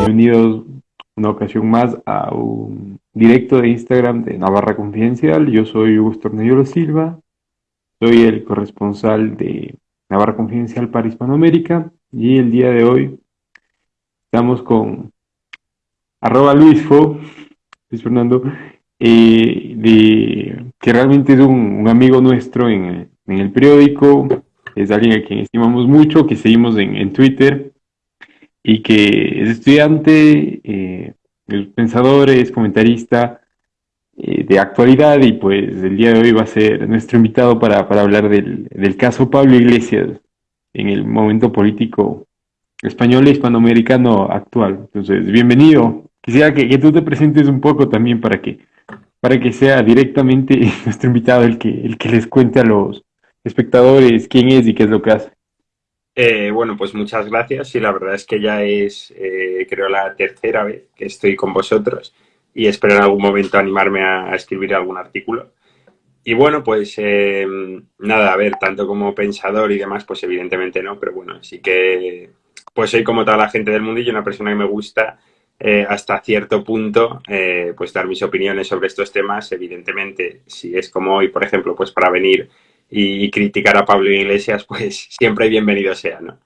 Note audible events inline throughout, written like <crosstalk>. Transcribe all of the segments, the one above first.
Bienvenidos una ocasión más a un directo de Instagram de Navarra Confidencial. Yo soy Hugo Tornello Silva, soy el corresponsal de Navarra Confidencial para Hispanoamérica. Y el día de hoy estamos con arroba Luisfo, Luis Fernando, eh, de, que realmente es un, amigo nuestro en el, periódico, es alguien a quien estimamos mucho, que seguimos en, Twitter y que es estudiante, eh, es pensador, es comentarista eh, de actualidad y pues el día de hoy va a ser nuestro invitado para, hablar del, del, caso Pablo Iglesias en el momento político español e hispanoamericano actual. Entonces, bienvenido. Quisiera que, que tú te presentes un poco también para que para que sea directamente <laughs> nuestro invitado el que, el que les cuente a los espectadores quién es y qué es lo que hace. Eh, bueno, pues muchas gracias y la verdad es que ya es, eh, creo, la tercera vez que estoy con vosotros y espero en algún momento animarme a, escribir algún artículo. Y bueno, pues eh, nada, a ver, tanto como pensador y demás, pues evidentemente no, pero bueno, sí que pues soy como toda la gente del mundo y una persona que me gusta eh, hasta cierto punto, eh, pues dar mis opiniones sobre estos temas. Evidentemente, si es como hoy, por ejemplo, pues para venir y, criticar a Pablo Iglesias, <laughs> pues siempre bienvenido sea, ¿no?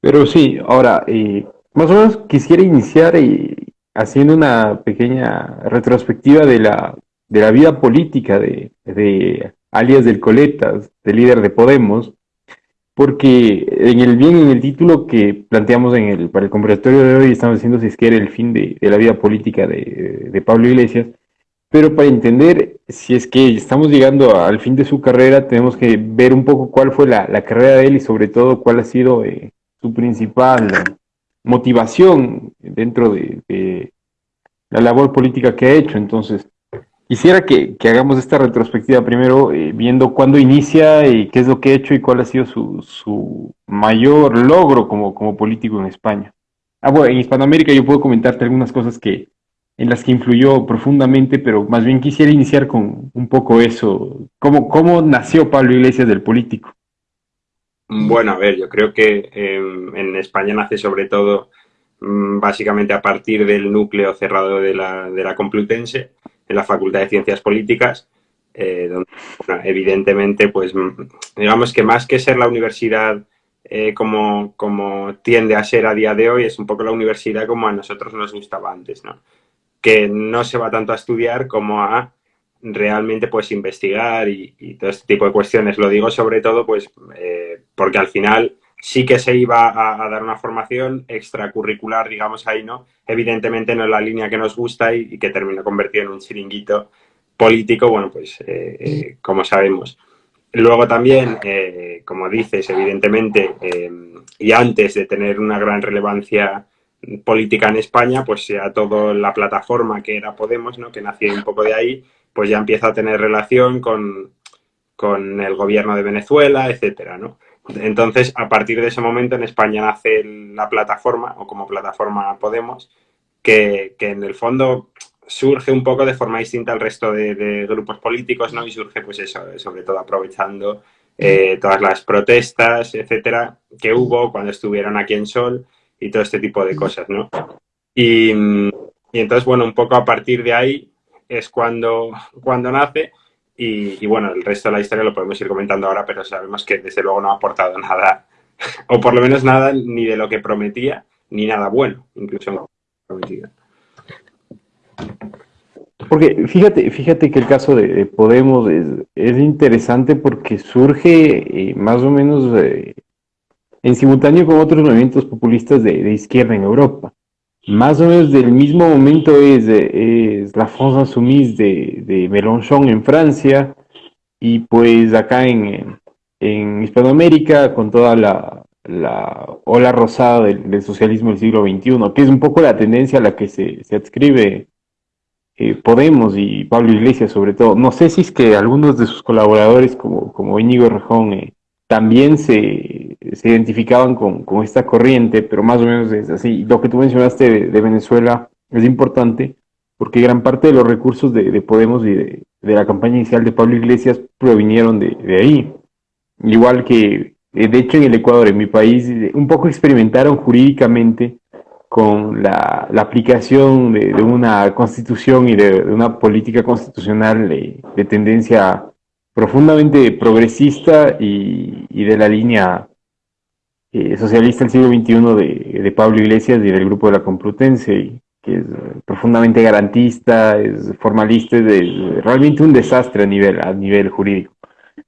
Pero sí, ahora, eh, más o menos quisiera iniciar haciendo una pequeña retrospectiva de la, de la vida política de, de alias del Coletas, del líder de Podemos, porque en el bien en el título que planteamos en el, para el conversatorio de hoy estamos diciendo si es que era el fin de, la vida política de, Pablo Iglesias, pero para entender si es que estamos llegando al fin de su carrera, tenemos que ver un poco cuál fue la, carrera de él y sobre todo cuál ha sido eh, su principal motivación dentro de, de, la labor política que ha hecho. Entonces, Quisiera que, hagamos esta retrospectiva primero, eh, viendo cuándo inicia y qué es lo que ha hecho y cuál ha sido su, mayor logro como, como político en España. Ah, bueno, en Hispanoamérica yo puedo comentarte algunas cosas que en las que influyó profundamente, pero más bien quisiera iniciar con un poco eso. ¿Cómo, cómo nació Pablo Iglesias del político? Bueno, a ver, yo creo que em, en España nace sobre todo mm, básicamente a partir del núcleo cerrado de la, de la Complutense, en la Facultad de Ciencias Políticas, eh, donde evidentemente, pues digamos que más que ser la universidad eh, como, como tiende a ser a día de hoy, es un poco la universidad como a nosotros nos gustaba antes, ¿no? Que no se va tanto a estudiar como a realmente pues investigar y, todo este tipo de cuestiones. Lo digo sobre todo pues eh, porque al final sí que se iba a, dar una formación extracurricular, digamos ahí, ¿no? Evidentemente no es la línea que nos gusta y, que terminó convertido en un chiringuito político, bueno, pues eh, eh, como sabemos. Luego también, eh, como dices, evidentemente, y antes de tener una gran relevancia política en España, pues ya toda la plataforma que era Podemos, ¿no? que nació un poco de ahí, pues ya empieza a tener relación con, con el gobierno de Venezuela, etcétera, ¿no? Entonces, a partir de ese momento en España nace la plataforma, o como plataforma Podemos, que, en el fondo surge un poco de forma distinta al resto de, grupos políticos, ¿no? Y surge, pues eso, sobre todo aprovechando eh, todas las protestas, etcétera, que hubo cuando estuvieron aquí en Sol y todo este tipo de cosas, ¿no? Y, y entonces, bueno, un poco a partir de ahí es cuando, cuando nace y, bueno, el resto de la historia lo podemos ir comentando ahora, pero sabemos que desde luego no ha aportado nada, <laughs> o por lo menos nada ni de lo que prometía, ni nada bueno, incluso no prometía. Porque fíjate, fíjate que el caso de, Podemos es, interesante porque surge eh, más o menos eh, en simultáneo con otros movimientos populistas de izquierda en Europa más o menos del mismo momento es, es la France Insoumise de, de Mélenchon en Francia y pues acá en, en Hispanoamérica con toda la, la ola rosada del, socialismo del siglo XXI, que es un poco la tendencia a la que se, se adscribe eh, Podemos y Pablo Iglesias sobre todo. No sé si es que algunos de sus colaboradores como, como Íñigo Rejón eh, también se, se identificaban con, con, esta corriente, pero más o menos es así. Lo que tú mencionaste de, Venezuela es importante porque gran parte de los recursos de, Podemos y de, la campaña inicial de Pablo Iglesias provinieron de, ahí. Igual que, eh, de hecho, en el Ecuador, en mi país, un poco experimentaron jurídicamente con la, aplicación de, una constitución y de, una política constitucional de, tendencia profundamente progresista y, de la línea eh, socialista del siglo XXI de, Pablo Iglesias y del grupo de la Complutense, que es profundamente garantista, es formalista, es, realmente un desastre a nivel, a nivel jurídico.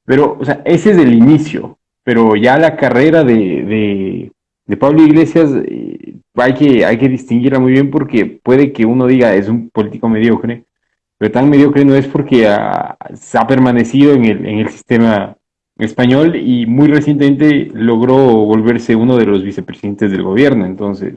Pero, o sea, ese es el inicio, pero ya la carrera de, de Pablo Iglesias eh, hay, que, hay que distinguirla muy bien porque puede que uno diga es un político mediocre, pero tan mediocre no es porque ha, ha permanecido en el, en el sistema español y muy recientemente logró volverse uno de los vicepresidentes del gobierno. Entonces,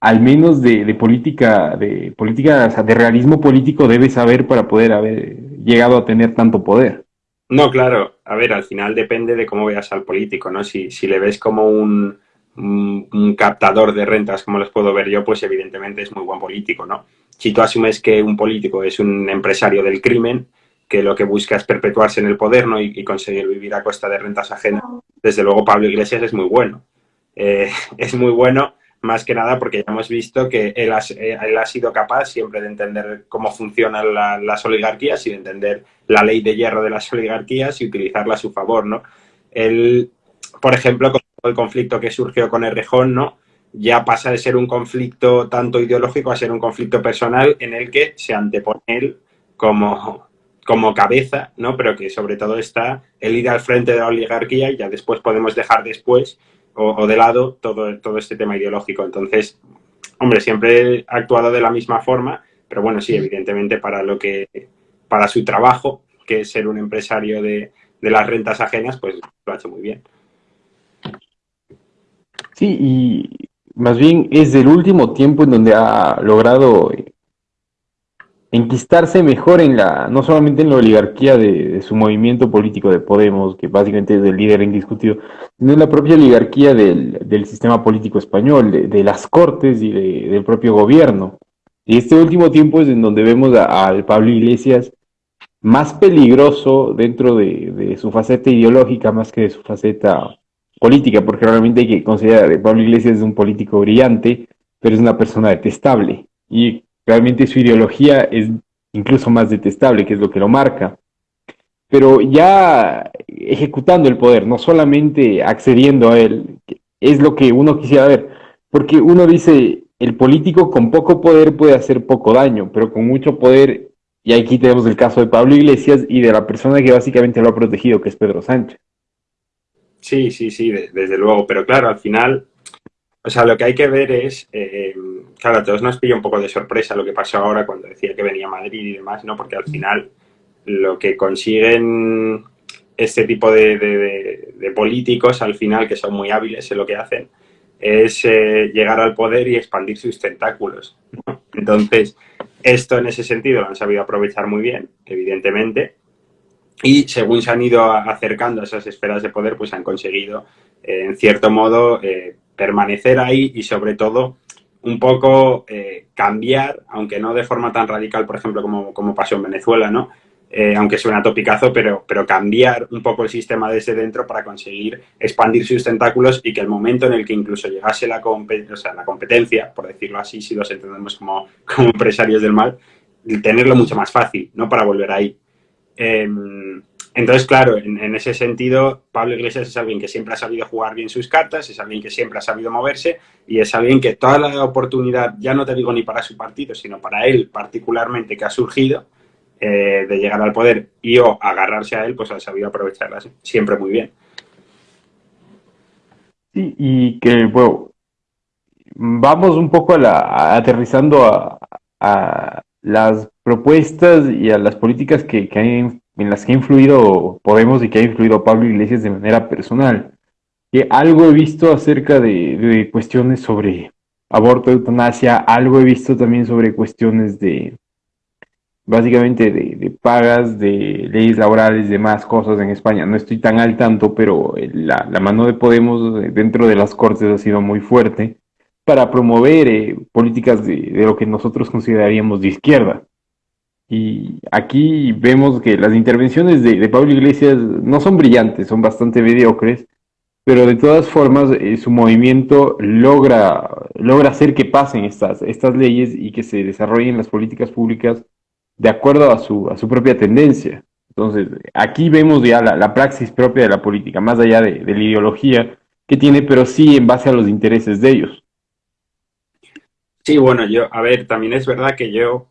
al menos de, de política, de política, de realismo político debe saber para poder haber llegado a tener tanto poder. No, claro. A ver, al final depende de cómo veas al político, ¿no? Si, si le ves como un, un, captador de rentas como los puedo ver yo, pues evidentemente es muy buen político, ¿no? Si tú asumes que un político es un empresario del crimen, que lo que busca es perpetuarse en el poder ¿no? y, conseguir vivir a costa de rentas ajenas, desde luego Pablo Iglesias es muy bueno. Eh, <laughs> es muy bueno más que nada porque ya hemos visto que él ha, eh, él ha sido capaz siempre de entender cómo funcionan las oligarquías y de entender la ley de hierro de las oligarquías y utilizarla a su favor, ¿no? Él, por ejemplo, el conflicto que surgió con Errejón, ¿no? Ya pasa de ser un conflicto tanto ideológico a ser un conflicto personal en el que se antepone él como, como cabeza, ¿no? Pero que sobre todo está el ir al frente de la oligarquía y ya después podemos dejar después o, de lado todo, todo este tema ideológico. Entonces, hombre, siempre ha actuado de la misma forma, pero bueno, sí, evidentemente para lo que, para su trabajo, que es ser un empresario de, de las rentas ajenas, pues lo ha hecho muy bien. Sí, y más bien es del último tiempo en donde ha logrado enquistarse mejor en la, no solamente en la oligarquía de, su movimiento político de Podemos, que básicamente es el líder indiscutido, sino en la propia oligarquía del, sistema político español, de, las cortes y del propio gobierno. Y este último tiempo es en donde vemos al Pablo Iglesias más peligroso dentro de, su faceta ideológica más que de su faceta política, porque realmente hay que considerar que Pablo Iglesias es un político brillante, pero es una persona detestable. Y realmente su ideología es incluso más detestable, que es lo que lo marca. Pero ya ejecutando el poder, no solamente accediendo a él, es lo que uno quisiera ver. Porque uno dice, el político con poco poder puede hacer poco daño, pero con mucho poder, y aquí tenemos el caso de Pablo Iglesias y de la persona que básicamente lo ha protegido, que es Pedro Sánchez. Sí, sí, sí, desde luego. Pero claro, al final, o sea, lo que hay que ver es, eh, claro, a todos nos pilla un poco de sorpresa lo que pasó ahora cuando decía que venía a Madrid y demás, ¿no? Porque al final lo que consiguen este tipo de, políticos, al final, que son muy hábiles en lo que hacen, es eh, llegar al poder y expandir sus tentáculos. Entonces, esto en ese sentido lo han sabido aprovechar muy bien, evidentemente, y según se han ido acercando a esas esferas de poder, pues han conseguido, eh, en cierto modo, eh, permanecer ahí y sobre todo un poco eh, cambiar, aunque no de forma tan radical, por ejemplo, como, como pasó en Venezuela, ¿no? aunque suena topicazo, pero, pero cambiar un poco el sistema desde dentro para conseguir expandir sus tentáculos y que el momento en el que incluso llegase la, o sea, la competencia, por decirlo así, si los entendemos como, como empresarios del mal, tenerlo mucho más fácil, ¿no? Para volver ahí. Em, entonces, claro, en, ese sentido, Pablo Iglesias es alguien que siempre ha sabido jugar bien sus cartas, es alguien que siempre ha sabido moverse y es alguien que toda la oportunidad, ya no te digo ni para su partido, sino para él particularmente que ha surgido eh, de llegar al poder y o agarrarse a él, pues ha sabido aprovecharla siempre muy bien. Sí, y que, bueno, vamos un poco a la, aterrizando a las propuestas y a las políticas que, en las que ha influido Podemos y que ha influido Pablo Iglesias de manera personal. Que algo he visto acerca de, cuestiones sobre aborto, eutanasia, algo he visto también sobre cuestiones de, básicamente de, pagas, de leyes laborales, de más cosas en España. No estoy tan al tanto, pero la, la, mano de Podemos dentro de las Cortes ha sido muy fuerte para promover eh, políticas de, lo que nosotros consideraríamos de izquierda. Y aquí vemos que las intervenciones de, Pablo Iglesias no son brillantes, son bastante mediocres, pero de todas formas eh, su movimiento logra, logra hacer que pasen estas, estas leyes y que se desarrollen las políticas públicas de acuerdo a su, a su propia tendencia. Entonces, aquí vemos ya la, praxis propia de la política, más allá de, la ideología que tiene, pero sí en base a los intereses de ellos. Sí, bueno, yo, a ver, también es verdad que yo,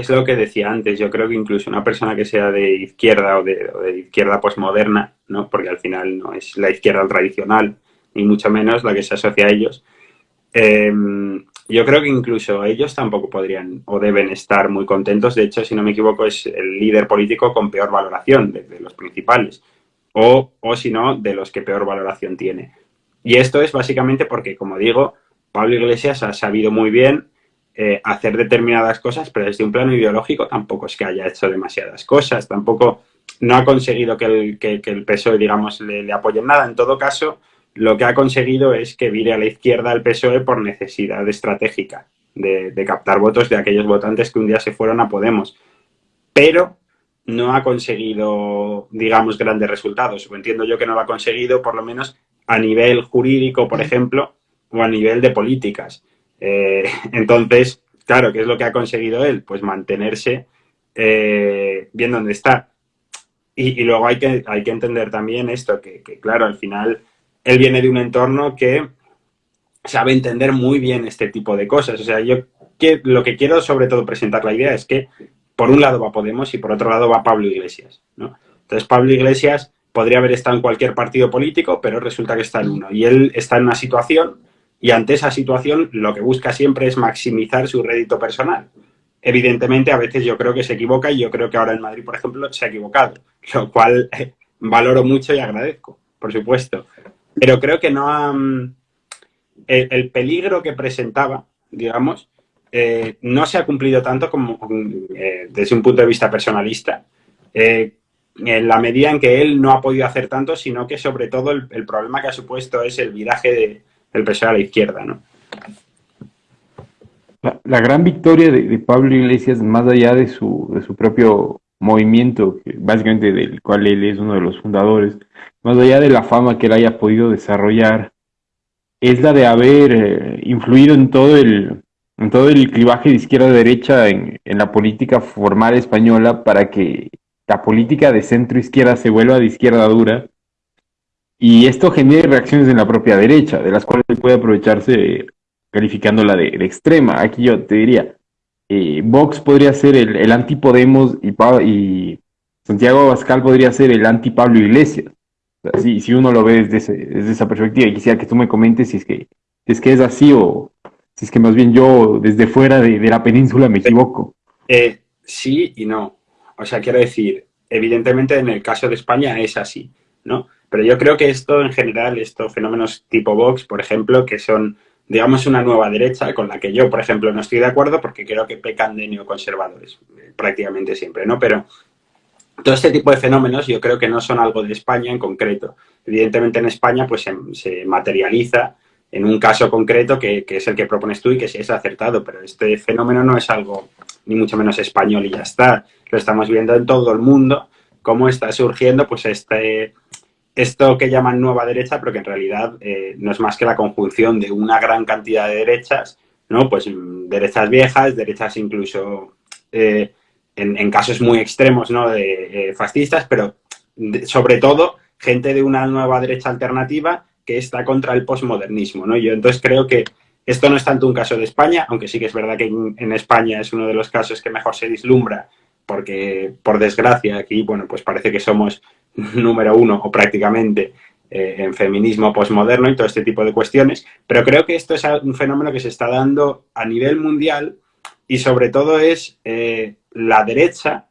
es lo que decía antes, yo creo que incluso una persona que sea de izquierda o de, de izquierda posmoderna, ¿no? porque al final no es la izquierda tradicional, ni mucho menos la que se asocia a ellos, eh, yo creo que incluso ellos tampoco podrían o deben estar muy contentos. De hecho, si no me equivoco, es el líder político con peor valoración de, los principales. O, o si no, de los que peor valoración tiene. Y esto es básicamente porque, como digo, Pablo Iglesias ha sabido muy bien eh, hacer determinadas cosas, pero desde un plano ideológico tampoco es que haya hecho demasiadas cosas. Tampoco no ha conseguido que el, que, el PSOE, digamos, le, le apoye en nada. En todo caso, lo que ha conseguido es que vire a la izquierda el PSOE por necesidad estratégica de, captar votos de aquellos votantes que un día se fueron a Podemos. Pero no ha conseguido, digamos, grandes resultados. O entiendo yo que no lo ha conseguido, por lo menos a nivel jurídico, por ejemplo, o a nivel de políticas. Eh, <laughs> entonces, claro, ¿qué es lo que ha conseguido él? Pues mantenerse eh, bien donde está. Y, luego hay que, hay que entender también esto, que claro, al final él viene de un entorno que sabe entender muy bien este tipo de cosas. O sea, yo lo que quiero sobre todo presentar la idea es que por un lado va Podemos y por otro lado va Pablo Iglesias. ¿no? Entonces Pablo Iglesias podría haber estado en cualquier partido político, pero resulta que está en uno. Y él está en una situación y ante esa situación lo que busca siempre es maximizar su rédito personal. Evidentemente, a veces yo creo que se equivoca y yo creo que ahora en Madrid, por ejemplo, se ha equivocado, <laughs> lo cual valoro mucho y agradezco, por supuesto pero creo que no ha... Mm, el, peligro que presentaba, digamos, eh, no se ha cumplido tanto como eh, desde un punto de vista personalista, eh, en la medida en que él no ha podido hacer tanto, sino que sobre todo el, problema que ha supuesto es el viraje del PSOE a la izquierda, ¿no? La, gran victoria de, Pablo Iglesias, más allá de su, de su propio movimiento, básicamente del cual él es uno de los fundadores, más allá de la fama que él haya podido desarrollar, es la de haber eh, influido en todo el en todo el clivaje de izquierda a derecha en, en, la política formal española para que la política de centro izquierda se vuelva de izquierda dura y esto genere reacciones en la propia derecha, de las cuales puede aprovecharse calificándola de, de extrema. Aquí yo te diría, eh, Vox podría ser el, el anti-Podemos y, Santiago Abascal podría ser el anti-Pablo Iglesias. si, uno lo ve desde, esa perspectiva, y quisiera que tú me comentes si es que, es, que es así o si es que más bien yo desde fuera de, la península me equivoco. Eh, sí y no. O sea, quiero decir, evidentemente en el caso de España es así, ¿no? Pero yo creo que esto en general, estos fenómenos tipo Vox, por ejemplo, que son digamos, una nueva derecha con la que yo, por ejemplo, no estoy de acuerdo porque creo que pecan de neoconservadores, eh, prácticamente siempre, ¿no? Pero todo este tipo de fenómenos yo creo que no son algo de España en concreto. Evidentemente en España pues se, materializa en un caso concreto que, es el que propones tú y que sí es acertado, pero este fenómeno no es algo ni mucho menos español y ya está. Lo estamos viendo en todo el mundo, cómo está surgiendo pues este esto que llaman nueva derecha, pero que en realidad eh, no es más que la conjunción de una gran cantidad de derechas, ¿no? Pues mm, derechas viejas, derechas incluso eh, en, casos muy extremos, ¿no? De eh, fascistas, pero sobre todo gente de una nueva derecha alternativa que está contra el posmodernismo, ¿no? Yo entonces creo que esto no es tanto un caso de España, aunque sí que es verdad que en, España es uno de los casos que mejor se vislumbra, porque por desgracia aquí, bueno, pues parece que somos <laughs> número uno o prácticamente eh, en feminismo posmoderno y todo este tipo de cuestiones, pero creo que esto es un fenómeno que se está dando a nivel mundial y sobre todo es eh, la derecha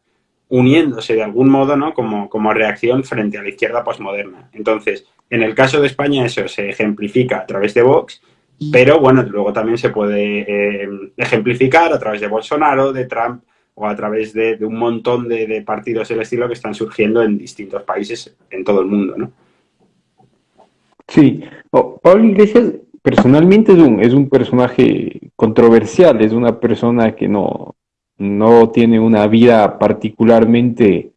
uniéndose de algún modo ¿no? como, como reacción frente a la izquierda posmoderna. Entonces, en el caso de España eso se ejemplifica a través de Vox, pero bueno, luego también se puede eh, ejemplificar a través de Bolsonaro, de Trump, o a través de, un montón de, partidos del estilo que están surgiendo en distintos países en todo el mundo, ¿no? Sí, Pablo Iglesias personalmente es un, es un personaje controversial, es una persona que no, no tiene una vida particularmente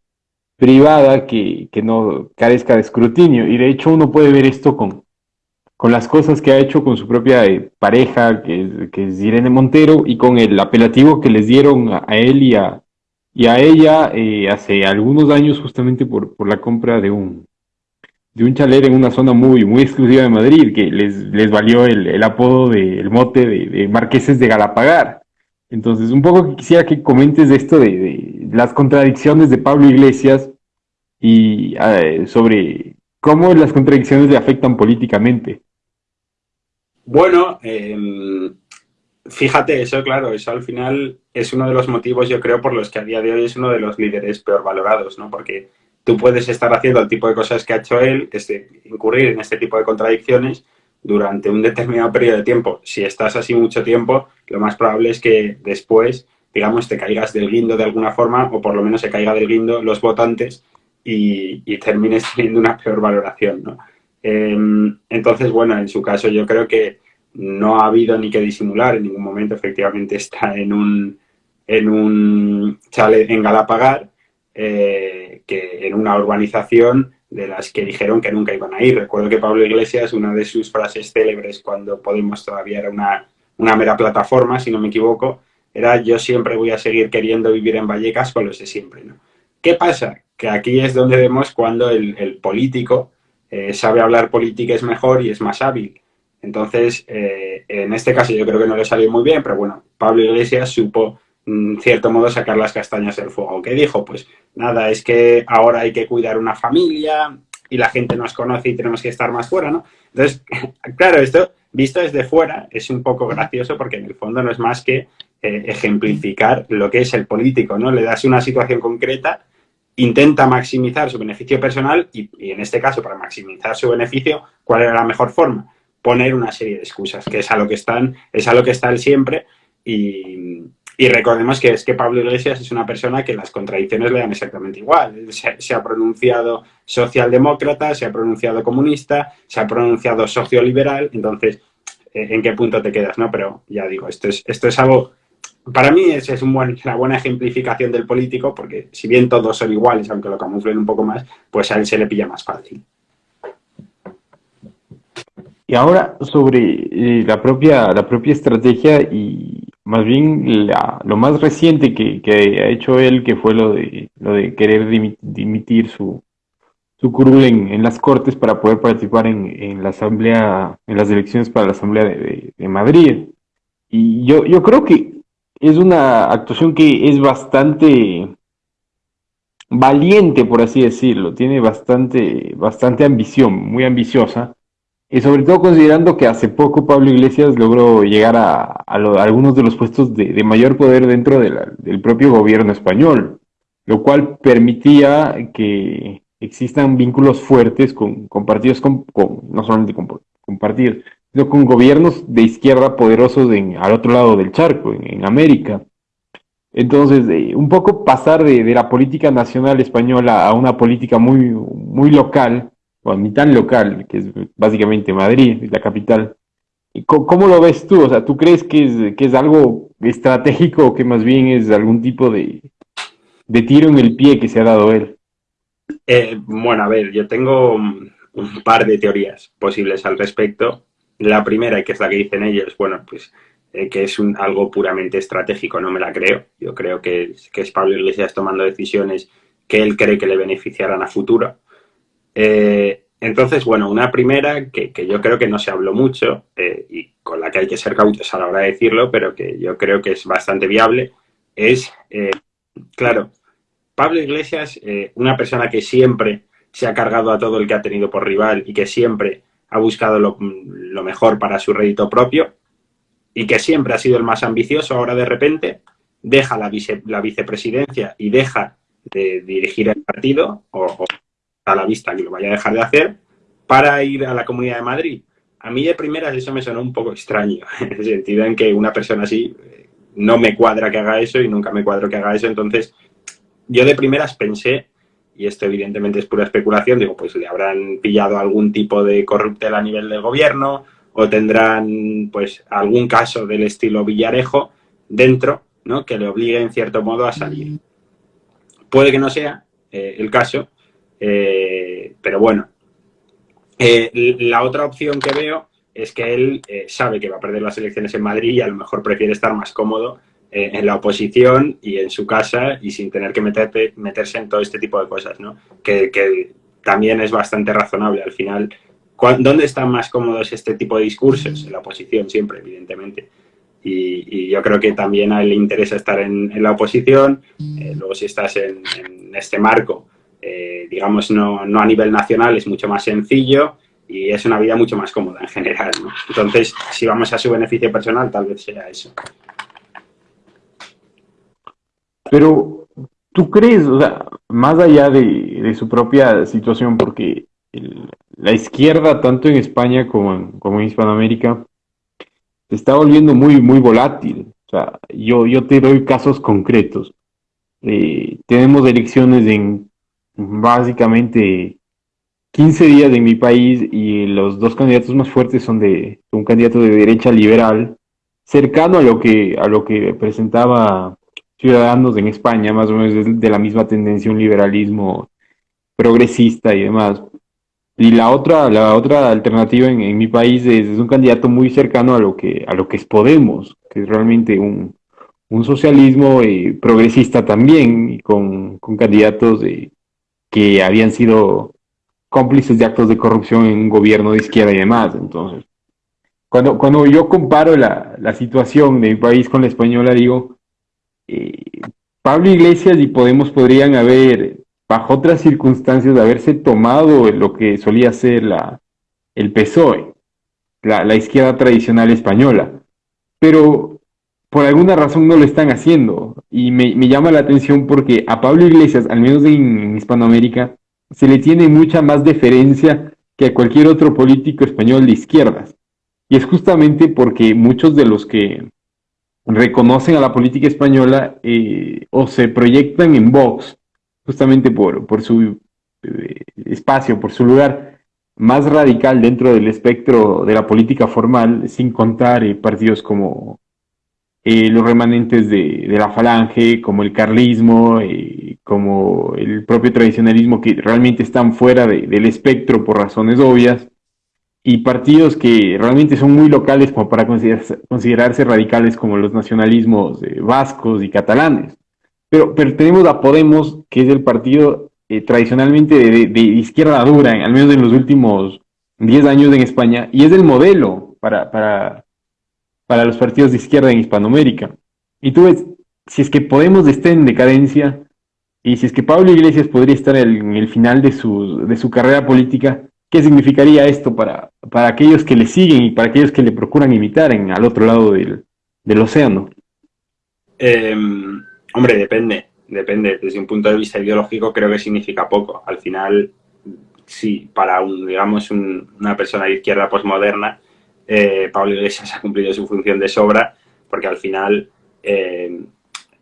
privada que, que, no carezca de escrutinio. Y de hecho uno puede ver esto con, con las cosas que ha hecho con su propia eh, pareja, que es, que es, Irene Montero, y con el apelativo que les dieron a, él y a, y a ella eh, hace algunos años justamente por, por la compra de un, de un chalet en una zona muy, muy exclusiva de Madrid, que les, les valió el, el apodo del de, mote de, Marqueses de Galapagar. Entonces, un poco quisiera que comentes de esto de, las contradicciones de Pablo Iglesias y uh, sobre cómo las contradicciones le afectan políticamente. Bueno, eh, fíjate, eso claro, eso al final es uno de los motivos, yo creo, por los que a día de hoy es uno de los líderes peor valorados, ¿no? Porque tú puedes estar haciendo el tipo de cosas que ha hecho él, este, incurrir en este tipo de contradicciones durante un determinado periodo de tiempo. Si estás así mucho tiempo, lo más probable es que después, digamos, te caigas del guindo de alguna forma, o por lo menos se caiga del guindo los votantes y, termines <laughs> teniendo una peor valoración, ¿no? Eh, entonces, bueno, en su caso yo creo que no ha habido ni que disimular en ningún momento, efectivamente está en un, en un chalet en Galapagar, eh, que en una urbanización de las que dijeron que nunca iban a ir. Recuerdo que Pablo Iglesias, una de sus frases célebres cuando Podemos todavía era una, una mera plataforma, si no me equivoco, era yo siempre voy a seguir queriendo vivir en Vallecas con los de siempre. ¿no? ¿Qué pasa? Que aquí es donde vemos cuando el, político eh, sabe hablar política es mejor y es más hábil. Entonces, eh, en este caso yo creo que no le salió muy bien, pero bueno, Pablo Iglesias supo, en cierto modo, sacar las castañas del fuego. ¿Qué dijo? Pues nada, es que ahora hay que cuidar una familia y la gente nos conoce y tenemos que estar más fuera, ¿no? Entonces, <laughs> claro, esto visto desde fuera es un poco gracioso porque en el fondo no es más que eh, ejemplificar lo que es el político, ¿no? Le das una situación concreta intenta maximizar su beneficio personal y, y, en este caso, para maximizar su beneficio, ¿cuál era la mejor forma? Poner una serie de excusas, que es a lo que están, es a lo que está él siempre y, y recordemos que es que Pablo Iglesias es una persona que las contradicciones le dan exactamente igual. Se, ha pronunciado socialdemócrata, se ha pronunciado comunista, se ha pronunciado socioliberal, entonces, ¿en qué punto te quedas? no Pero ya digo, esto es, esto es algo para mí esa es un buen, una buena ejemplificación del político, porque si bien todos son iguales, aunque lo camuflen un poco más, pues a él se le pilla más fácil. Y ahora sobre eh, la, propia, la propia estrategia y más bien la, lo más reciente que, que, ha hecho él, que fue lo de, lo de querer dimitir su, su curul en, las Cortes para poder participar en, en, la asamblea, en las elecciones para la Asamblea de, de, de Madrid. Y yo, yo creo que es una actuación que es bastante valiente, por así decirlo, tiene bastante, bastante ambición, muy ambiciosa, y sobre todo considerando que hace poco Pablo Iglesias logró llegar a, algunos de los puestos de, mayor poder dentro del propio gobierno español, lo cual permitía que existan vínculos fuertes con, partidos, no solamente con, partidos, sino con gobiernos de izquierda poderosos en, al otro lado del charco, en, en América. Entonces, eh, un poco pasar de, de, la política nacional española a una política muy, muy local, o ni tan local, que es básicamente Madrid, la capital. ¿Cómo, ¿Cómo, lo ves tú? O sea, ¿tú crees que es, que es algo estratégico o que más bien es algún tipo de, de tiro en el pie que se ha dado él? Eh, bueno, a ver, yo tengo un par de teorías posibles al respecto. La primera, que es la que dicen ellos, bueno, pues eh, que es algo puramente estratégico, no me la creo. Yo creo que, que, es Pablo Iglesias tomando decisiones que él cree que le beneficiarán a futuro. Eh, entonces, bueno, una primera que, que, yo creo que no se habló mucho eh, y con la que hay que ser cautos a la hora de decirlo, pero que yo creo que es bastante viable, es, eh, claro, Pablo Iglesias, eh, una persona que siempre se ha cargado a todo el que ha tenido por rival y que siempre ha buscado lo, mejor para su rédito propio y que siempre ha sido el más ambicioso, ahora de repente deja la, vice, la vicepresidencia y deja de dirigir el partido, o, a la vista que lo vaya a dejar de hacer, para ir a la Comunidad de Madrid. A mí de primeras eso me sonó un poco extraño, <laughs> en el sentido en que una persona así eh, no me cuadra que haga eso y nunca me cuadro que haga eso, entonces yo de primeras pensé y esto evidentemente es pura especulación, digo, pues le habrán pillado algún tipo de corruptel a nivel del gobierno o tendrán pues algún caso del estilo Villarejo dentro, ¿no? que le obligue en cierto modo a salir. Puede que no sea eh, el caso, eh, pero bueno. Eh, la otra opción que veo es que él sabe que va a perder las elecciones en Madrid y a lo mejor prefiere estar más cómodo en la oposición y en su casa y sin tener que meterse en todo este tipo de cosas, ¿no? Que, que también es bastante razonable. Al final, ¿Dónde están más cómodos este tipo de discursos? En la oposición siempre, evidentemente. Y, yo creo que también a él le interesa estar en, la oposición. Eh, luego si estás en, este marco, eh, digamos, no, no, a nivel nacional, es mucho más sencillo y es una vida mucho más cómoda en general. Entonces, si vamos a su beneficio personal, tal vez sea eso. Pero, ¿tú crees, o sea, más allá de, su propia situación, porque la izquierda, tanto en España como en, como en Hispanoamérica, se está volviendo muy, muy volátil. O sea, yo, yo te doy casos concretos. Eh, tenemos elecciones en básicamente 15 días en mi país y los dos candidatos más fuertes son de un candidato de derecha liberal, cercano a lo que, a lo que presentaba Ciudadanos en España, más o menos de la misma tendencia, un liberalismo progresista y demás. Y la otra, la otra alternativa en, mi país es, un candidato muy cercano a lo que, a lo que es Podemos, que es realmente un, socialismo eh, progresista también, y con, candidatos que habían sido cómplices de actos de corrupción en un gobierno de izquierda y demás. Entonces, cuando, cuando yo comparo la, situación de mi país con la española, digo, eh, Pablo Iglesias y Podemos podrían haber bajo otras circunstancias, de haberse tomado lo que solía ser la, el PSOE, la, izquierda tradicional española. Pero por alguna razón no lo están haciendo. Y me, llama la atención porque a Pablo Iglesias, al menos en, Hispanoamérica, se le tiene mucha más deferencia que a cualquier otro político español de izquierdas. Y es justamente porque muchos de los que reconocen a la política española eh, o se proyectan en Vox justamente por, su eh, espacio, por su lugar más radical dentro del espectro de la política formal, sin contar eh, partidos como eh, los remanentes de, la falange, como el carlismo, como el propio tradicionalismo, que realmente están fuera del espectro por razones obvias, y partidos que realmente son muy locales como para considerarse, considerarse radicales como los nacionalismos vascos y catalanes. Pero, pero tenemos a Podemos, que es el partido eh, tradicionalmente de, izquierda dura, al menos en los últimos 10 años en España, y es el modelo para, para, para los partidos de izquierda en Hispanoamérica. Y tú ves, si es que Podemos está en decadencia, y si es que Pablo Iglesias podría estar en el final de su, de su carrera política, ¿qué significaría esto para, para aquellos que le siguen y para aquellos que le procuran imitar en, al otro lado del, del océano? Eh, Hombre, depende, depende. Desde un punto de vista ideológico creo que significa poco. Al final, sí, para un, digamos, una persona de izquierda posmoderna, eh, Pablo Iglesias ha cumplido su función de sobra, porque al final eh,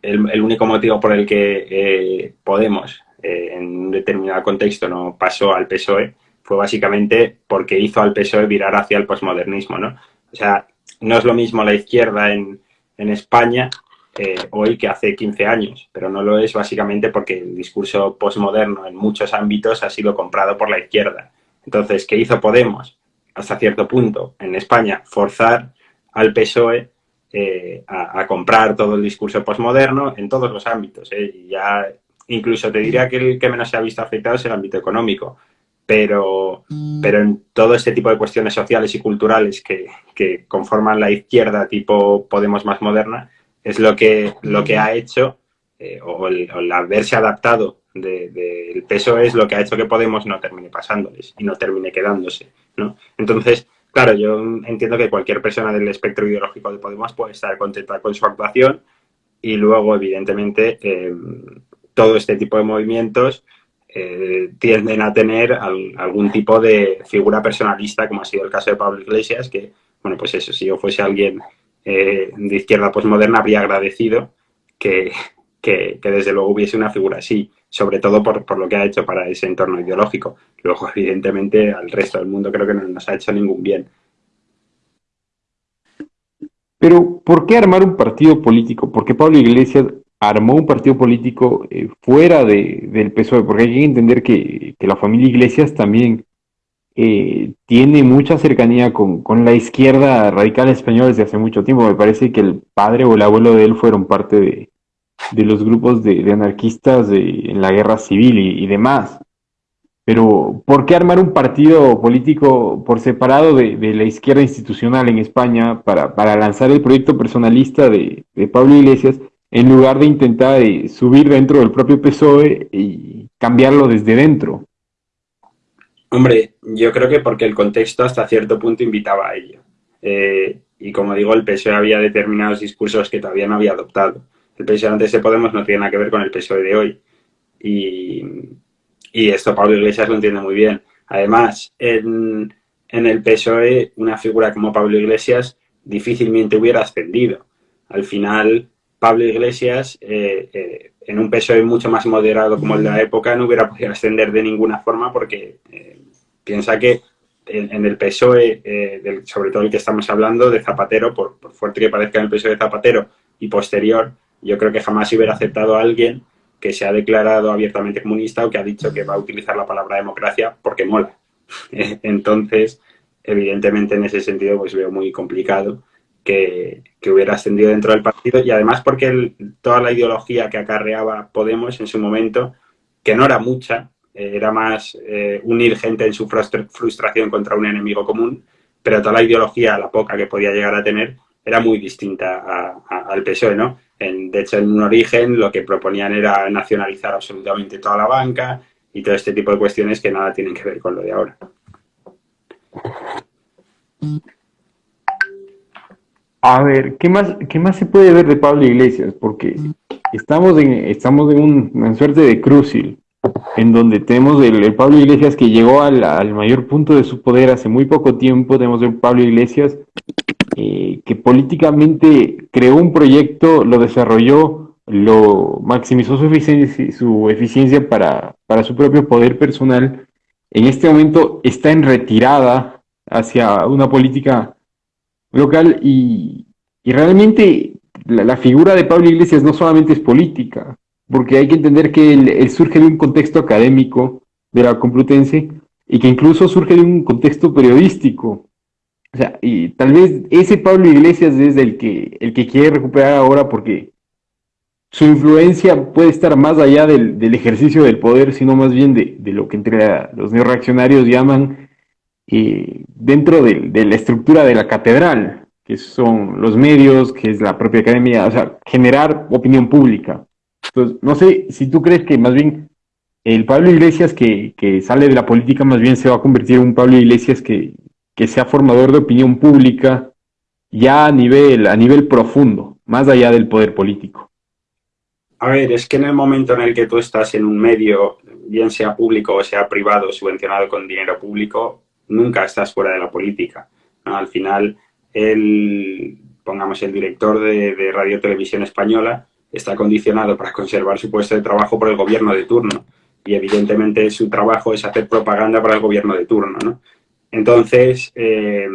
el, único motivo por el que eh, Podemos, en un determinado contexto, no pasó al PSOE, fue básicamente porque hizo al PSOE virar hacia el posmodernismo, ¿no? O sea, no es lo mismo la izquierda en, España hoy que hace 15 años, pero no lo es básicamente porque el discurso postmoderno en muchos ámbitos ha sido comprado por la izquierda. Entonces, ¿qué hizo Podemos? Hasta cierto punto, en España, forzar al PSOE eh, a, comprar todo el discurso postmoderno en todos los ámbitos. Eh. Ya, incluso te diría que el que menos se ha visto afectado es el ámbito económico. Pero, pero en todo este tipo de cuestiones sociales y culturales que, que conforman la izquierda tipo Podemos más moderna, es lo que, lo que ha hecho, eh, o, el, haberse adaptado del de, peso es lo que ha hecho que Podemos no termine pasándoles y no termine quedándose, Entonces, claro, yo entiendo que cualquier persona del espectro ideológico de Podemos puede estar contenta con su actuación y luego, evidentemente, eh, todo este tipo de movimientos eh, tienden a tener algún tipo de figura personalista, como ha sido el caso de Pablo Iglesias, que, bueno, pues eso, si yo fuese alguien eh, de izquierda postmoderna habría agradecido que, que, desde luego hubiese una figura así, sobre todo por, por, lo que ha hecho para ese entorno ideológico. Luego, evidentemente, al resto del mundo creo que no nos ha hecho ningún bien. Pero, ¿por qué armar un partido político? ¿Por qué Pablo Iglesias armó un partido político eh, fuera de, del PSOE? Porque hay que entender que, que la familia Iglesias también eh, tiene mucha cercanía con, con, la izquierda radical española desde hace mucho tiempo. Me parece que el padre o el abuelo de él fueron parte de, de los grupos de, de anarquistas en la guerra civil y, demás. Pero, ¿por qué armar un partido político por separado de, de la izquierda institucional en España para, para lanzar el proyecto personalista de, de, Pablo Iglesias en lugar de intentar eh, subir dentro del propio PSOE y cambiarlo desde dentro? Hombre, yo creo que porque el contexto hasta cierto punto invitaba a ello. Eh, y como digo, el PSOE había determinados discursos que todavía no había adoptado. El PSOE antes de Podemos no tiene nada que ver con el PSOE de hoy. Y, esto Pablo Iglesias lo entiende muy bien. Además, en, el PSOE, una figura como Pablo Iglesias difícilmente hubiera ascendido. Al final, Pablo Iglesias, eh, eh, en un PSOE mucho más moderado como el de la época, no hubiera podido ascender de ninguna forma porque eh, piensa que en, el PSOE, sobre todo el que estamos hablando, de Zapatero, por, fuerte que parezca en el PSOE de Zapatero y posterior, yo creo que jamás hubiera aceptado a alguien que se ha declarado abiertamente comunista o que ha dicho que va a utilizar la palabra democracia porque mola. <laughs> Entonces, evidentemente en ese sentido pues veo muy complicado que, que hubiera ascendido dentro del partido y además porque toda la ideología que acarreaba Podemos en su momento, que no era mucha, eh, era más eh, unir gente en su frustración contra un enemigo común, pero toda la ideología, la poca que podía llegar a tener, era muy distinta al PSOE, ¿no? De hecho, en un origen lo que proponían era nacionalizar absolutamente toda la banca y todo este tipo de cuestiones que nada tienen que ver con lo de ahora. A ver, ¿qué más, qué más se puede ver de Pablo Iglesias? Porque estamos en, estamos en un, una suerte de crucil, en donde tenemos el, Pablo Iglesias que llegó al, mayor punto de su poder hace muy poco tiempo, tenemos el Pablo Iglesias eh, que políticamente creó un proyecto, lo desarrolló, lo maximizó su eficiencia, su eficiencia para, para su propio poder personal, en este momento está en retirada hacia una política local y, y realmente la, figura de Pablo Iglesias no solamente es política, porque hay que entender que él, surge de un contexto académico de la Complutense y que incluso surge de un contexto periodístico. O sea, y tal vez ese Pablo Iglesias es el que, el que quiere recuperar ahora porque su influencia puede estar más allá del, del ejercicio del poder, sino más bien de, de lo que entre los neoreaccionarios llaman eh, dentro de, de, la estructura de la catedral, que son los medios, que es la propia academia, o sea, generar opinión pública. Entonces, no sé si tú crees que más bien el Pablo Iglesias que, que sale de la política más bien se va a convertir en un Pablo Iglesias que, que sea formador de opinión pública ya a nivel, a nivel profundo, más allá del poder político. A ver, es que en el momento en el que tú estás en un medio, bien sea público o sea privado, subvencionado con dinero público, nunca estás fuera de la política. Al final, el, pongamos, el director de, de Radio Televisión Española está condicionado para conservar su puesto de trabajo por el gobierno de turno. Y evidentemente su trabajo es hacer propaganda para el gobierno de turno. ¿no? Entonces, eh,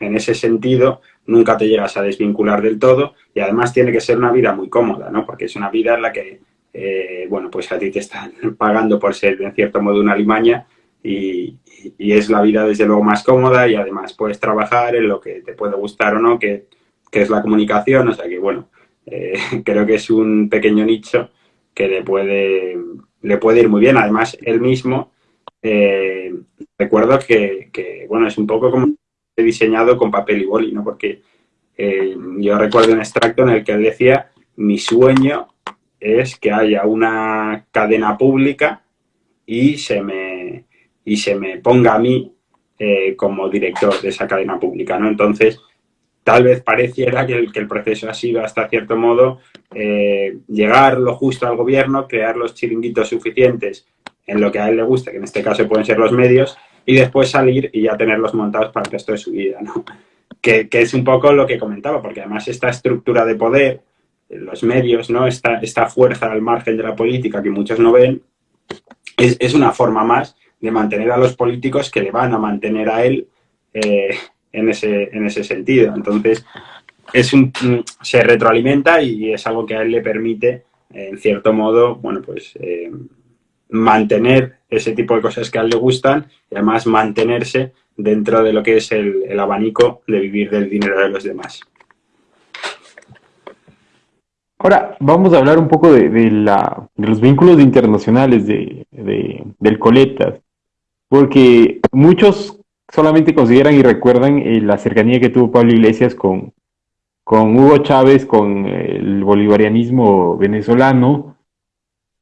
en ese sentido, nunca te llegas a desvincular del todo y además tiene que ser una vida muy cómoda, ¿no? Porque es una vida en la que, eh, bueno, pues a ti te están <laughs> pagando por ser, en cierto modo, una limaña y, es la vida desde luego más cómoda y además puedes trabajar en lo que te puede gustar o no, que, que es la comunicación, o sea que bueno, eh, <laughs> creo que es un pequeño nicho que le puede, le puede ir muy bien. Además, él mismo, eh, recuerdo que, que, bueno, es un poco como he diseñado con papel y boli, ¿no? Porque eh, yo recuerdo un extracto en el que decía, mi sueño es que haya una cadena pública y se me, y se me ponga a mí eh, como director de esa cadena pública, ¿no? Entonces, tal vez pareciera que el, que el proceso ha sido, hasta cierto modo, llegar lo justo al gobierno, crear los chiringuitos suficientes en lo que a él le gusta, que en este caso pueden ser los medios, y después salir y ya tenerlos montados para el resto de su vida. <laughs> Que, que es un poco lo que comentaba, porque además esta estructura de poder, los medios, ¿no? Esta, esta fuerza al margen de la política que muchos no ven, es, es una forma más de mantener a los políticos que le van a mantener a él eh, en, ese, en ese sentido. Entonces, es un, se retroalimenta y es algo que a él le permite, en cierto modo, bueno, pues eh, mantener ese tipo de cosas que a él le gustan y además mantenerse dentro de lo que es el, abanico de vivir del dinero de los demás. Ahora, vamos a hablar un poco de, la, de los vínculos internacionales de, del Coletas, porque muchos solamente consideran y recuerdan eh, la cercanía que tuvo Pablo Iglesias con, con Hugo Chávez, con el bolivarianismo venezolano,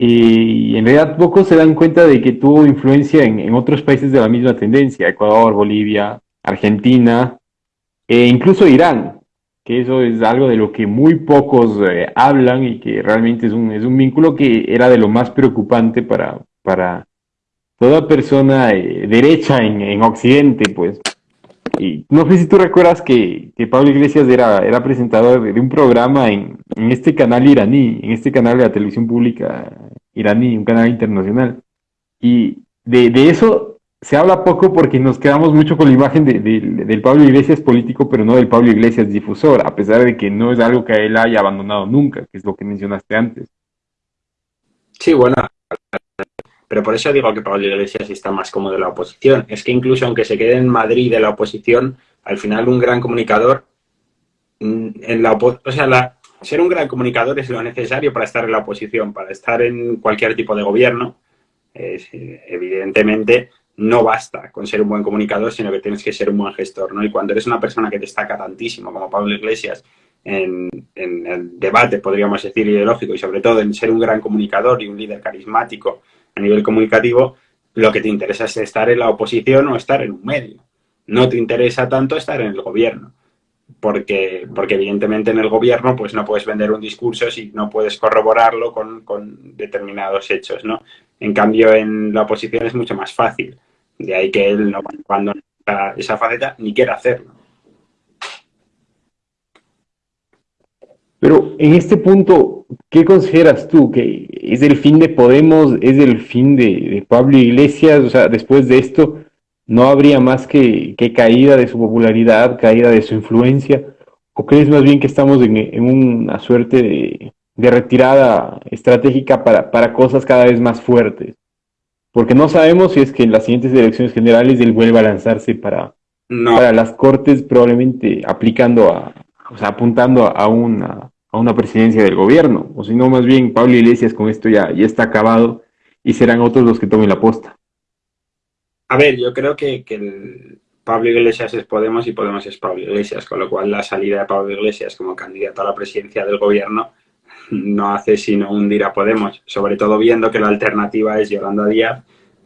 y en realidad pocos se dan cuenta de que tuvo influencia en, otros países de la misma tendencia, Ecuador, Bolivia, Argentina, e incluso Irán, que eso es algo de lo que muy pocos eh, hablan y que realmente es un, es un vínculo que era de lo más preocupante para, para toda persona eh, derecha en, en Occidente, pues. Y no sé si tú recuerdas que, Pablo Iglesias era, era presentador de, un programa en, este canal iraní, en este canal de la televisión pública iraní, un canal internacional. Y de, eso se habla poco porque nos quedamos mucho con la imagen del Pablo Iglesias político, pero no del Pablo Iglesias difusor, a pesar de que no es algo que él haya abandonado nunca, que es lo que mencionaste antes. Sí, bueno, pero por eso digo que Pablo Iglesias está más cómodo de la oposición. Es que incluso aunque se quede en Madrid de la oposición, al final un gran comunicador, mm, en la o sea, ser un gran comunicador es lo necesario para estar en la oposición, para estar en cualquier tipo de gobierno. evidentemente no basta con ser un buen comunicador, sino que tienes que ser un buen gestor, ¿no? Y cuando eres una persona que destaca tantísimo, como Pablo Iglesias, en, en el debate, podríamos decir, ideológico, y sobre todo en ser un gran comunicador y un líder carismático, a nivel comunicativo, lo que te interesa es estar en la oposición o estar en un medio. No te interesa tanto estar en el gobierno, porque, porque evidentemente en el gobierno pues no puedes vender un discurso si no puedes corroborarlo con, con determinados hechos, ¿no? En cambio, en la oposición es mucho más fácil. De ahí que él no cuando esa faceta ni quiera hacerlo. Pero en este punto, ¿qué consideras tú? ¿Que es el fin de Podemos? ¿Es el fin de, Pablo Iglesias? O sea, después de esto, ¿no habría más que, caída de su popularidad, caída de su influencia? ¿O crees más bien que estamos en, una suerte de, retirada estratégica para, cosas cada vez más fuertes? Porque no sabemos si es que en las siguientes elecciones generales él vuelve a lanzarse para, para las cortes, probablemente aplicando a, o sea, apuntando a una, a una presidencia del gobierno, o si no, más bien Pablo Iglesias con esto ya, ya está acabado y serán otros los que tomen la posta. A ver, yo creo que, que Pablo Iglesias es Podemos y Podemos es Pablo Iglesias, con lo cual la salida de Pablo Iglesias como candidato a la presidencia del gobierno <laughs> no hace sino hundir a Podemos, sobre todo viendo que la alternativa es Yolanda Díaz,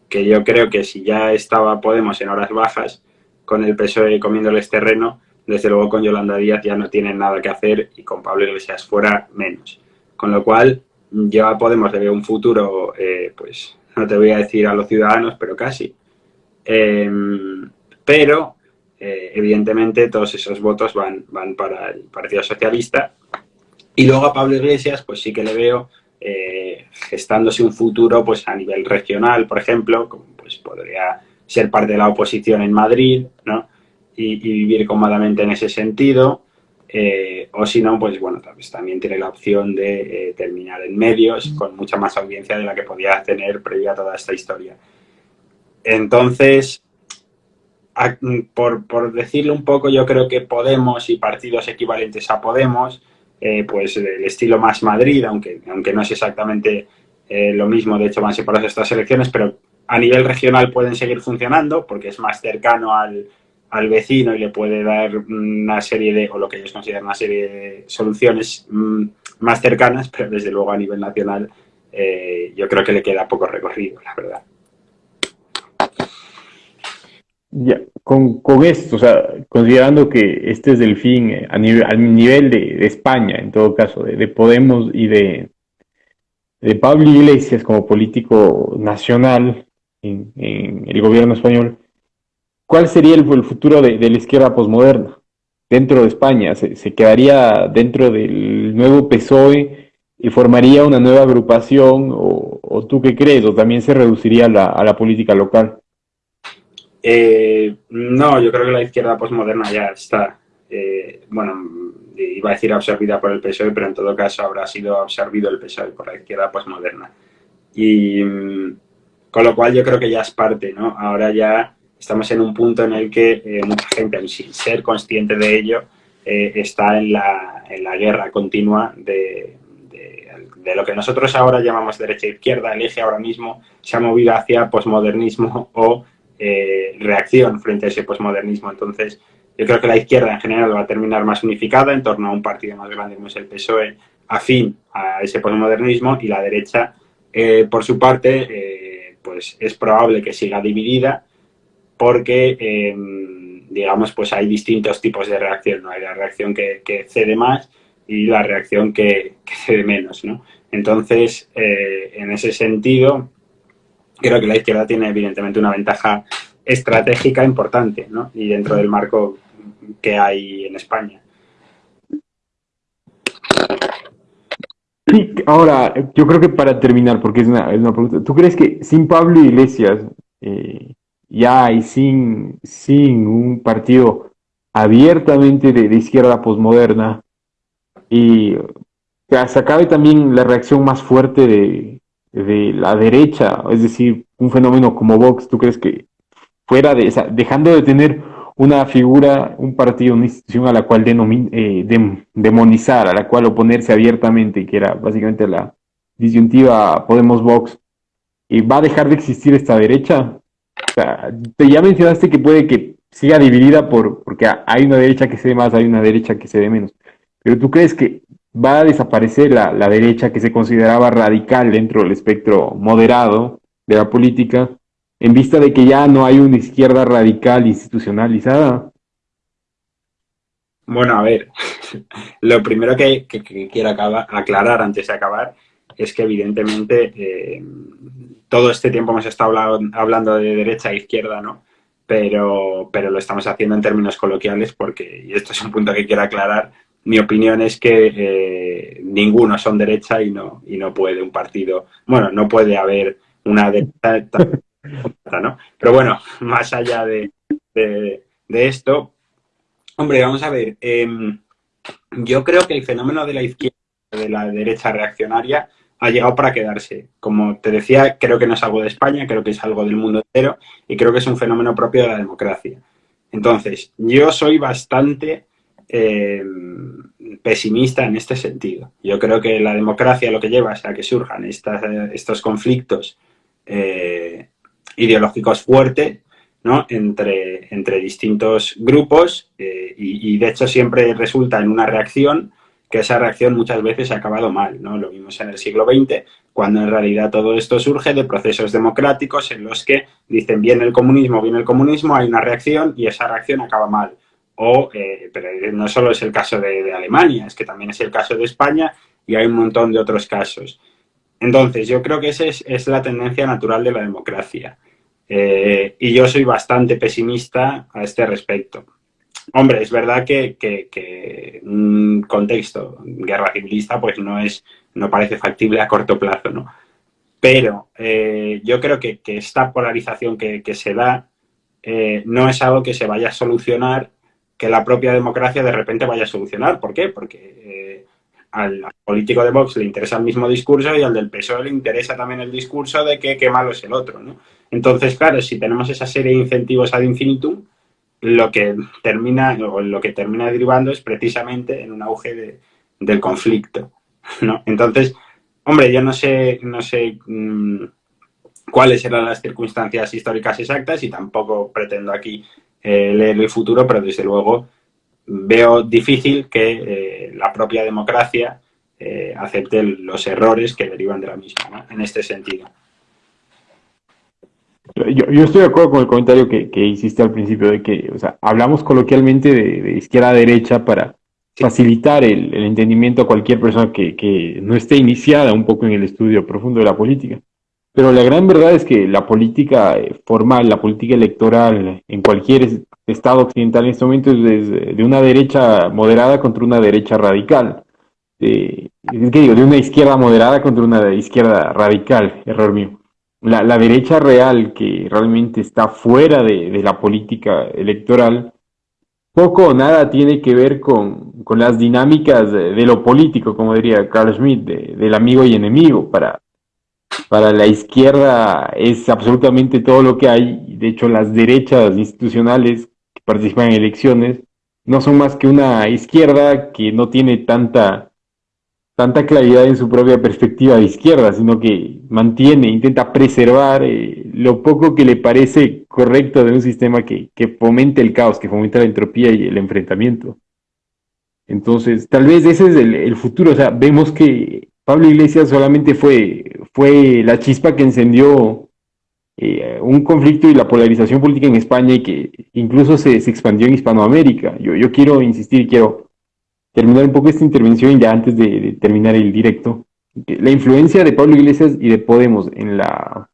que yo creo que si ya estaba Podemos en horas bajas, con el PSOE comiéndoles terreno, desde luego con Yolanda Díaz ya no tienen nada que hacer y con Pablo Iglesias fuera menos. Con lo cual, ya Podemos ver un futuro, eh, pues no te voy a decir a los ciudadanos, pero casi. Em, pero, eh, evidentemente, todos esos votos van, van para el Partido Socialista. Y luego a Pablo Iglesias, pues sí que le veo eh, gestándose un futuro pues a nivel regional, por ejemplo, como pues podría ser parte de la oposición en Madrid, ¿no? y, vivir cómodamente en ese sentido. Eh, o si no, pues bueno, pues también tiene la opción de eh, terminar en medios con mucha más audiencia de la que podía tener previa a toda esta historia. Entonces, por, decirlo un poco, yo creo que Podemos y partidos equivalentes a Podemos, eh, pues el estilo más Madrid, aunque, aunque no es exactamente lo mismo, de hecho van separados estas elecciones, pero a nivel regional pueden seguir funcionando porque es más cercano al, al vecino y le puede dar una serie de, o lo que ellos consideran una serie de soluciones mm, más cercanas, pero desde luego a nivel nacional eh, yo creo que le queda poco recorrido, la verdad. Ya, con, esto, o sea, considerando que este es el fin eh, a nivel, al nivel de, España, en todo caso, de, Podemos y de, de Pablo Iglesias como político nacional en el gobierno español, ¿Cuál sería el, futuro de, la izquierda posmoderna dentro de España? ¿Se, quedaría dentro del nuevo PSOE y formaría una nueva agrupación? ¿O, tú qué crees? ¿O también se reduciría a la política local? Eh, no, yo creo que la izquierda posmoderna ya está. Eh, bueno, iba a decir absorbida por el PSOE, pero en todo caso habrá sido absorbido el PSOE por la izquierda posmoderna. Y mm, con lo cual yo creo que ya es parte, ¿no? Ahora ya estamos en un punto en el que eh, mucha gente, sin ser consciente de ello, eh, está en la, en la, guerra continua de, de, lo que nosotros ahora llamamos derecha e izquierda. El eje ahora mismo se ha movido hacia posmodernismo <laughs> o eh, reacción frente a ese posmodernismo. Entonces, yo creo que la izquierda en general va a terminar más unificada en torno a un partido más grande como es el PSOE, afín a ese posmodernismo, y la derecha, eh, por su parte, eh, pues es probable que siga dividida porque, em, digamos, pues hay distintos tipos de reacción. ¿no? Hay la reacción que, cede más y la reacción que, cede menos. ¿no? Entonces, en ese sentido, creo que la izquierda tiene evidentemente una ventaja estratégica importante, ¿no? Y dentro del marco que hay en España. Ahora, yo creo que para terminar, porque es una, pregunta, ¿tú crees que sin Pablo Iglesias eh, ya y sin, sin un partido abiertamente de, izquierda posmoderna y se acabe también la reacción más fuerte de, de la derecha, es decir, un fenómeno como Vox, ¿tú crees que fuera de, esa, dejando de tener una figura, un partido, una institución a la cual eh, demonizar, a la cual oponerse abiertamente, que era básicamente la disyuntiva Podemos-Vox, y va a dejar de existir esta derecha. O sea, te ya mencionaste que puede que siga dividida por, porque hay una derecha que se ve más, hay una derecha que se ve menos. Pero tú crees que va a desaparecer la, la derecha que se consideraba radical dentro del espectro moderado de la política en vista de que ya no hay una izquierda radical institucionalizada? Bueno, a ver, <laughs> lo primero que, quiero aclarar antes de acabar es que evidentemente eh, todo este tiempo hemos estado hablando de derecha e izquierda, ¿no? Pero, pero lo estamos haciendo en términos coloquiales porque, y esto es un punto que quiero aclarar, mi opinión es que eh, ninguno son derecha y no, y no puede un partido, bueno, no puede haber una derecha ¿no? Pero bueno, más allá de, esto, hombre, vamos a ver, em, yo creo que el fenómeno de la izquierda, de la derecha reaccionaria, ha llegado para quedarse. Como te decía, creo que no es algo de España, creo que es algo del mundo entero y creo que es un fenómeno propio de la democracia. Entonces, yo soy bastante pesimista en este sentido. Yo creo que la democracia lo que lleva es a que surjan estos conflictos eh, ideológicos fuertes ¿no? entre, entre distintos grupos eh, y, de hecho siempre resulta en una reacción que esa reacción muchas veces ha acabado mal. ¿no? Lo vimos en el siglo XX, cuando en realidad todo esto surge de procesos democráticos en los que dicen viene el comunismo, viene el comunismo, hay una reacción y esa reacción acaba mal. O, eh, pero no solo es el caso de, Alemania, es que también es el caso de España y hay un montón de otros casos. Entonces, yo creo que esa es, la tendencia natural de la democracia. Eh, y yo soy bastante pesimista a este respecto. Hombre, es verdad que, un contexto guerra civilista pues no, es, no parece factible a corto plazo, ¿no? Pero eh, yo creo que, esta polarización que, se da eh, no es algo que se vaya a solucionar, que la propia democracia de repente vaya a solucionar. ¿Por qué? Porque al, político de Vox le interesa el mismo discurso y al del PSOE le interesa también el discurso de que qué malo es el otro, ¿no? Entonces, claro, si tenemos esa serie de incentivos ad infinitum, lo que termina, o lo que termina derivando es precisamente en un auge del conflicto, ¿no? Entonces, hombre, yo no sé, no sé mm, cuáles eran las circunstancias históricas exactas y tampoco pretendo aquí eh, leer el futuro, pero desde luego veo difícil que eh, la propia democracia eh, acepte los errores que derivan de la misma, en este sentido. Yo, estoy de acuerdo con el comentario que, hiciste al principio de que, o sea, hablamos coloquialmente de, izquierda a derecha para facilitar el, entendimiento a cualquier persona que, que no esté iniciada un poco en el estudio profundo de la política. Pero la gran verdad es que la política eh, formal, la política electoral en cualquier Estado occidental en este momento es de, una derecha moderada contra una derecha radical. De, ¿qué digo? De una izquierda moderada contra una izquierda radical, error mío. La, la derecha real que realmente está fuera de, la política electoral, poco o nada tiene que ver con, con las dinámicas de, lo político, como diría Carl Schmitt, del amigo y enemigo. Para, para la izquierda es absolutamente todo lo que hay. De hecho, las derechas institucionales que participan en elecciones no son más que una izquierda que no tiene tanta tanta claridad en su propia perspectiva de izquierda, sino que mantiene, intenta preservar eh, lo poco que le parece correcto de un sistema que, que fomente el caos, que fomenta la entropía y el enfrentamiento. Entonces, tal vez ese es el, futuro. O sea, vemos que Pablo Iglesias solamente fue, fue la chispa que encendió eh, un conflicto y la polarización política en España y que incluso se, se expandió en Hispanoamérica. Yo, yo quiero insistir quiero terminar un poco esta intervención ya antes de, terminar el directo. La influencia de Pablo Iglesias y de Podemos en, la,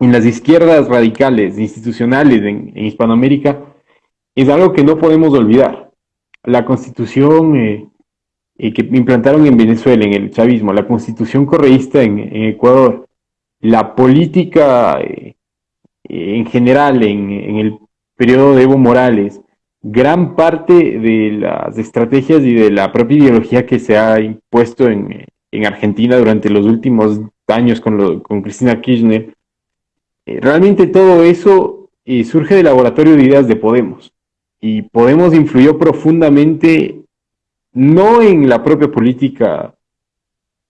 en las izquierdas radicales, institucionales en, Hispanoamérica, es algo que no podemos olvidar. La constitución eh, eh, que implantaron en Venezuela, en el chavismo, la constitución correísta en, Ecuador, la política eh, en general en, en el periodo de Evo Morales, gran parte de las estrategias y de la propia ideología que se ha impuesto en, Argentina durante los últimos años con, con Cristina Kirchner, eh, realmente todo eso eh, surge del laboratorio de ideas de Podemos. Y Podemos influyó profundamente, no en la propia política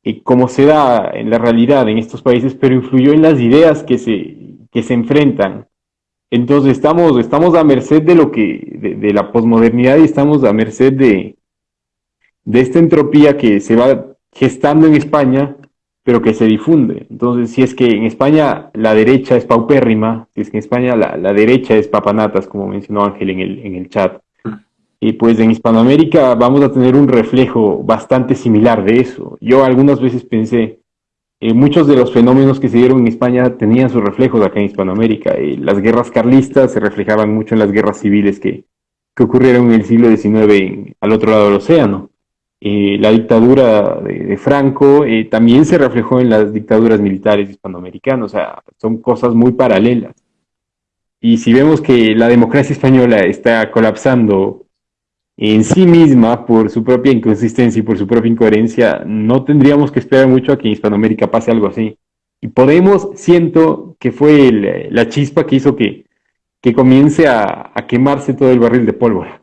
eh, como se da en la realidad en estos países, pero influyó en las ideas que se, que se enfrentan entonces estamos, estamos a merced de lo que, de, la posmodernidad y estamos a merced de, de esta entropía que se va gestando en España, pero que se difunde. Entonces, si es que en España la derecha es paupérrima, si es que en España la, la derecha es papanatas, como mencionó Ángel en el, en el chat, y pues en Hispanoamérica vamos a tener un reflejo bastante similar de eso. Yo algunas veces pensé, eh, muchos de los fenómenos que se dieron en España tenían sus reflejos acá en Hispanoamérica. las guerras carlistas se reflejaban mucho en las guerras civiles que, ocurrieron en el siglo XIX al otro lado del océano. Eh, la dictadura de, Franco eh, también se reflejó en las dictaduras militares hispanoamericanas. O sea, son cosas muy paralelas. Y si vemos que la democracia española está colapsando en sí misma, por su propia inconsistencia y por su propia incoherencia, no tendríamos que esperar mucho a que en Hispanoamérica pase algo así. Y Podemos, siento que fue la chispa que hizo que, que comience a, quemarse todo el barril de pólvora.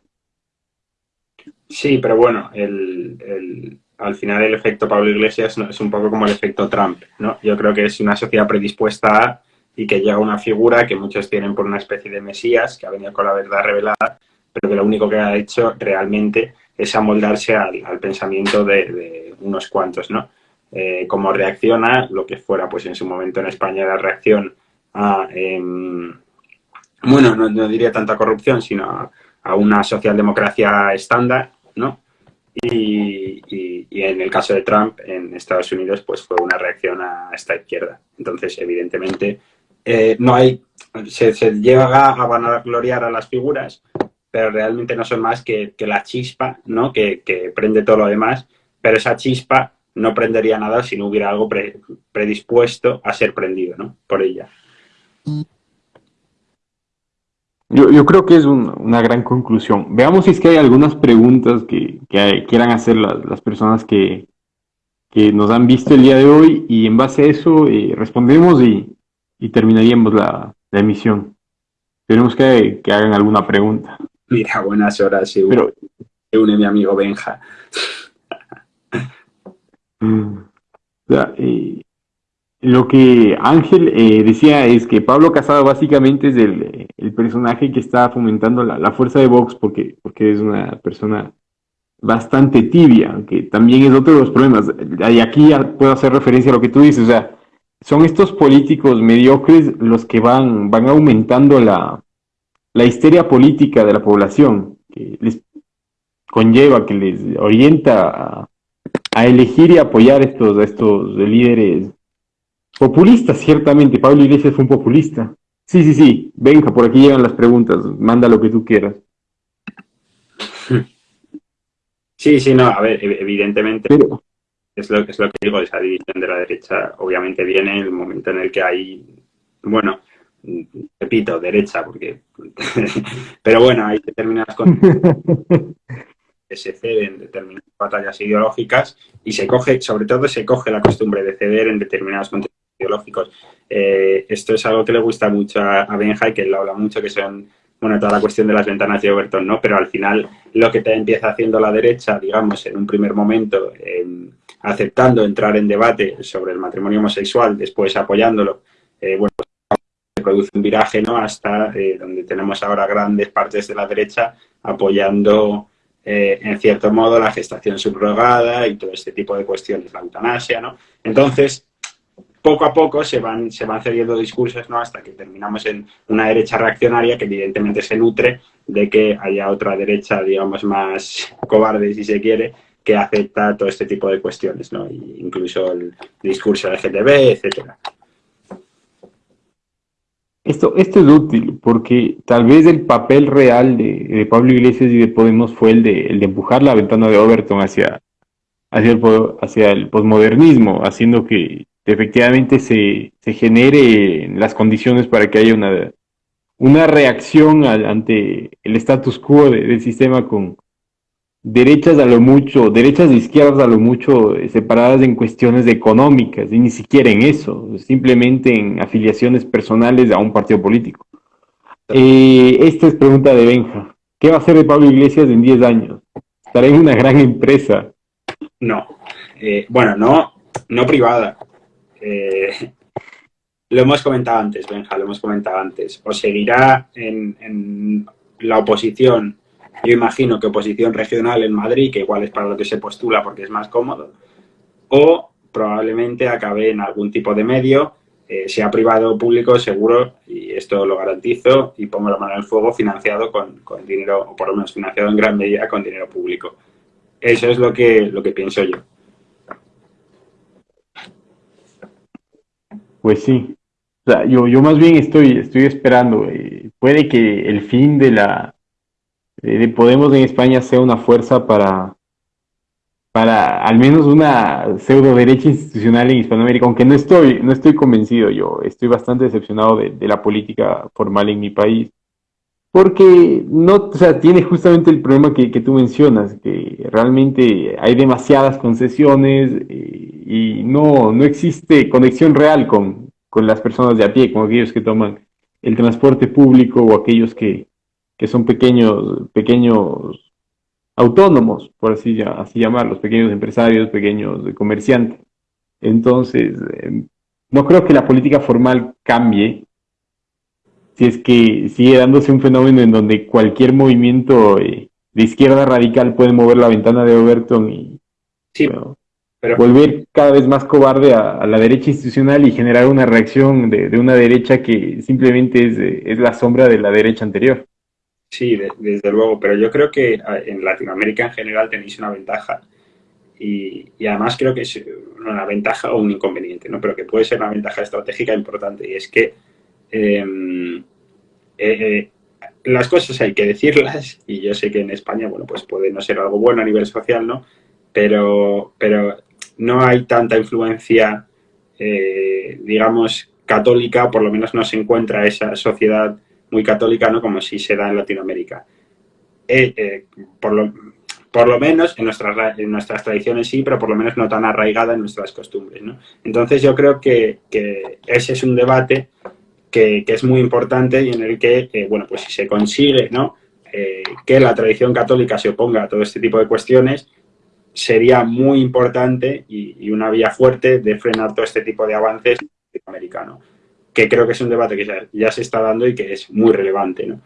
Sí, pero bueno, el, al final el efecto Pablo Iglesias es un poco como el efecto Trump, ¿no? Yo creo que es una sociedad predispuesta a y que llega una figura que muchos tienen por una especie de mesías que ha venido con la verdad revelada pero que lo único que ha hecho realmente es amoldarse al, pensamiento de, unos cuantos, ¿no? Eh, cómo reacciona, lo que fuera, pues en su momento en España la reacción a, em, bueno, no, diría tanta corrupción, sino a, una socialdemocracia estándar, ¿no? Y, en el caso de Trump en Estados Unidos, pues fue una reacción a esta izquierda. Entonces, evidentemente, eh, no hay, se, se llega a vanagloriar a las figuras, pero realmente no son más que, la chispa, ¿no? Que, prende todo lo demás, pero esa chispa no prendería nada si no hubiera algo predispuesto a ser prendido, ¿no? Por ella. Yo, creo que es una gran conclusión. Veamos si es que hay algunas preguntas que, quieran hacer las, personas que, nos han visto el día de hoy y en base a eso eh, respondemos y, terminaríamos la, emisión. Tenemos que, que hagan alguna pregunta. Mira, buenas horas, se une, une mi amigo Benja. lo que Ángel eh, decía es que Pablo Casado básicamente es el, personaje que está fomentando la, fuerza de Vox porque, porque es una persona bastante tibia, que también es otro de los problemas. Y aquí puedo hacer referencia a lo que tú dices, o sea, son estos políticos mediocres los que van, van aumentando la, la histeria política de la población, que les conlleva, que les orienta a, elegir y apoyar estos, a estos líderes populistas, ciertamente. Pablo Iglesias fue un populista. Sí, sí, sí, venga, por aquí llegan las preguntas, manda lo que tú quieras. Sí, sí, no, a ver, evidentemente es, lo, es lo que digo, esa división de la derecha obviamente viene en el momento en el que hay, bueno, repito, derecha, porque... <laughs> Pero bueno, hay determinadas cosas. se cede en determinadas batallas ideológicas y se coge, sobre todo se coge la costumbre de ceder en determinados contextos ideológicos. Eh, esto es algo que le gusta mucho a, Benja y que él habla mucho, que son, bueno, toda la cuestión de las ventanas de Overton, ¿no? Pero al final lo que te empieza haciendo la derecha, digamos, en un primer momento, aceptando entrar en debate sobre el matrimonio homosexual, después apoyándolo, eh, bueno, produce un viraje, ¿no? Hasta eh, donde tenemos ahora grandes partes de la derecha apoyando en cierto modo la gestación subrogada y todo este tipo de cuestiones, la eutanasia, ¿no? Entonces, poco a poco se van, se van cediendo discursos ¿no? hasta que terminamos en una derecha reaccionaria que evidentemente se nutre de que haya otra derecha, digamos, más cobarde, si se quiere, que acepta todo este tipo de cuestiones, ¿no? incluso el discurso LGTB, etcétera. Esto, esto es útil porque tal vez el papel real de, Pablo Iglesias y de Podemos fue el de, el de empujar la ventana de Overton hacia, hacia el, hacia el posmodernismo, haciendo que efectivamente se, se genere las condiciones para que haya una, una reacción ante el status quo del sistema con derechas a lo mucho, derechas de izquierdas a lo mucho eh, separadas en cuestiones económicas, y ni siquiera en eso, simplemente en afiliaciones personales a un partido político. Eh, esta es pregunta de Benja. ¿Qué va a hacer de Pablo Iglesias en 10 años? ¿Estará en una gran empresa? No. Eh, bueno, no, no privada. Lo hemos comentado antes, Benja, lo hemos comentado antes. O seguirá en, la oposición, yo imagino que oposición regional en Madrid, que igual es para lo que se postula porque es más cómodo, o probablemente acabe en algún tipo de medio, eh, sea privado o público, seguro, y esto lo garantizo, y pongo la mano en el fuego, financiado con, con dinero, o por lo menos financiado en gran medida con dinero público. Eso es lo que, lo que pienso yo. Pues sí. Yo, yo más bien estoy, estoy esperando. Eh, puede que el fin de la de Podemos en España sea una fuerza para, para al menos una pseudo derecha institucional en Hispanoamérica, aunque no estoy, no estoy convencido yo, estoy bastante decepcionado de, la política formal en mi país, porque no, o sea, tiene justamente el problema que, que tú mencionas, que realmente hay demasiadas concesiones, eh, y no, no existe conexión real con, con, las personas de a pie, con aquellos que toman el transporte público o aquellos que, que son pequeños, pequeños autónomos, por así, así llamarlos, pequeños empresarios, pequeños comerciantes. Entonces, em, no creo que la política formal cambie si es que sigue dándose un fenómeno en donde cualquier movimiento eh, de izquierda radical puede mover la ventana de Overton y sí volver cada vez más cobarde a, la derecha institucional y generar una reacción de, una derecha que simplemente es, es, la sombra de la derecha anterior. Sí, desde luego, pero yo creo que en Latinoamérica en general tenéis una ventaja y, y, además creo que es una ventaja o un inconveniente, ¿no? pero que puede ser una ventaja estratégica importante y es que em, eh, eh, las cosas hay que decirlas y yo sé que en España, bueno, pues puede no ser algo bueno a nivel social, ¿no? Pero, pero no hay tanta influencia, eh, digamos, católica, por lo menos no se encuentra esa sociedad muy católica, ¿no? Como si se da en Latinoamérica. Eh, eh, por, lo, por lo menos en nuestras, en nuestras tradiciones sí, pero por lo menos no tan arraigada en nuestras costumbres, ¿no? Entonces yo creo que, que ese es un debate que, que, es muy importante y en el que, bueno, pues si se consigue, ¿no? que la tradición católica se oponga a todo este tipo de cuestiones, sería muy importante y, una vía fuerte de frenar todo este tipo de avances americano, que creo que es un debate que ya, se está dando y que es muy relevante. ¿no?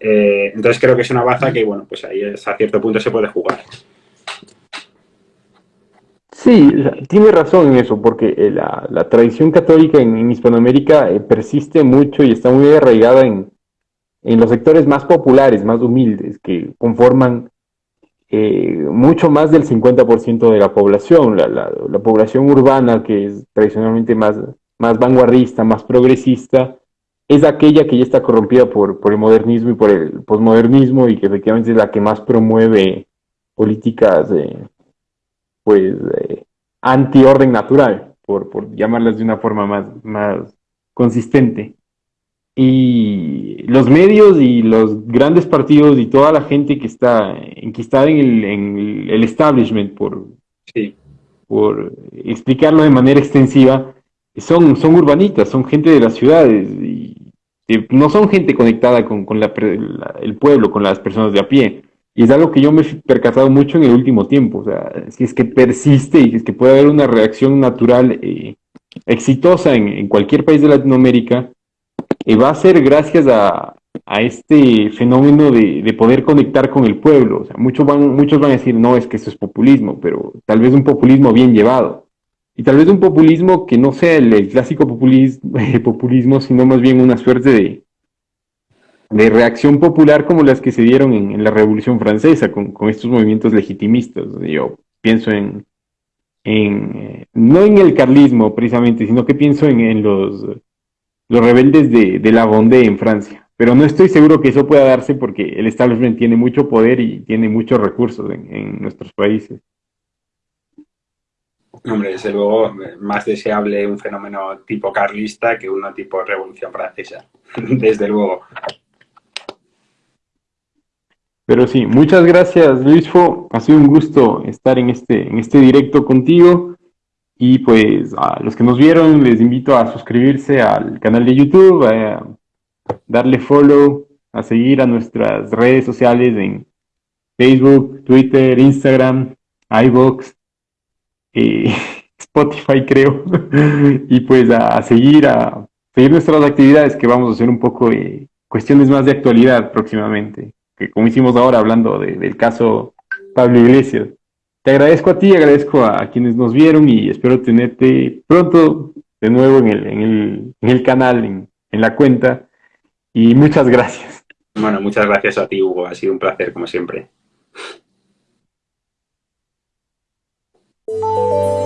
Eh, entonces creo que es una baza que, bueno, pues ahí a cierto punto se puede jugar. Sí, tiene razón en eso, porque eh, la, tradición católica en, Hispanoamérica eh, persiste mucho y está muy arraigada en, en los sectores más populares, más humildes, que conforman mucho más del 50% de la población, la, población urbana que es tradicionalmente más, más vanguardista, más progresista, es aquella que ya está corrompida por, por el modernismo y por el posmodernismo y que efectivamente es la que más promueve políticas pues eh, anti-orden natural, por, por llamarlas de una forma más, más consistente. y los medios y los grandes partidos y toda la gente que está enquistada en el, en el establishment, por, por explicarlo de manera extensiva, son, son urbanitas, son gente de las ciudades y, no son gente conectada con, con la, el pueblo, con las personas de a pie. Y es algo que yo me he percatado mucho en el último tiempo. O sea, si es que persiste y es que puede haber una reacción natural eh, exitosa en, en, cualquier país de Latinoamérica, eh, va a ser gracias a, a este fenómeno de, de, poder conectar con el pueblo. O sea, muchos, van, muchos van a decir, no, es que eso es populismo, pero tal vez un populismo bien llevado. Y tal vez un populismo que no sea el, clásico <laughs> populismo, sino más bien una suerte de, de reacción popular como las que se dieron en, la Revolución Francesa, con, con, estos movimientos legitimistas. Yo pienso en, en eh, no en el carlismo precisamente, sino que pienso en, en los, los rebeldes de, de la Vendée en Francia. Pero no estoy seguro que eso pueda darse porque el establishment tiene mucho poder y tiene muchos recursos en, en nuestros países. Hombre, desde luego, más deseable un fenómeno tipo carlista que uno tipo Revolución Francesa. <laughs> desde luego. Pero sí, muchas gracias Luisfo, ha sido un gusto estar en este, en este directo contigo y pues a los que nos vieron les invito a suscribirse al canal de YouTube, a darle follow, a seguir a nuestras redes sociales en Facebook, Twitter, Instagram, iVoox, eh, <laughs> Spotify creo, <laughs> y pues a, seguir, a seguir nuestras actividades que vamos a hacer un poco de cuestiones más de actualidad próximamente que como hicimos ahora hablando del caso Pablo Iglesias. Te agradezco a ti, agradezco a, quienes nos vieron y espero tenerte pronto de nuevo en el, en el, canal, en, en la cuenta. Y muchas gracias. Bueno, muchas gracias a ti, Hugo. Ha sido un placer, como siempre. Música